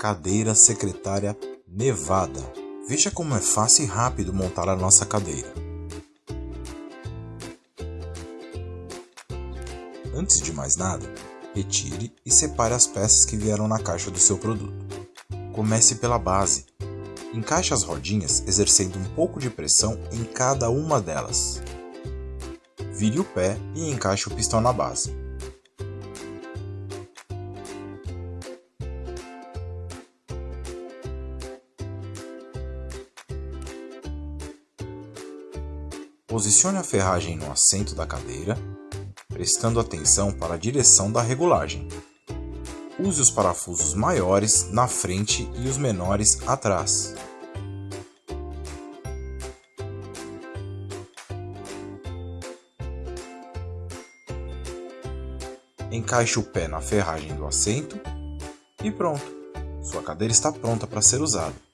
Cadeira secretária Nevada. Veja como é fácil e rápido montar a nossa cadeira. Antes de mais nada, retire e separe as peças que vieram na caixa do seu produto. Comece pela base. Encaixe as rodinhas exercendo um pouco de pressão em cada uma delas. Vire o pé e encaixe o pistão na base. Posicione a ferragem no assento da cadeira, prestando atenção para a direção da regulagem. Use os parafusos maiores na frente e os menores atrás. Encaixe o pé na ferragem do assento e pronto! Sua cadeira está pronta para ser usada.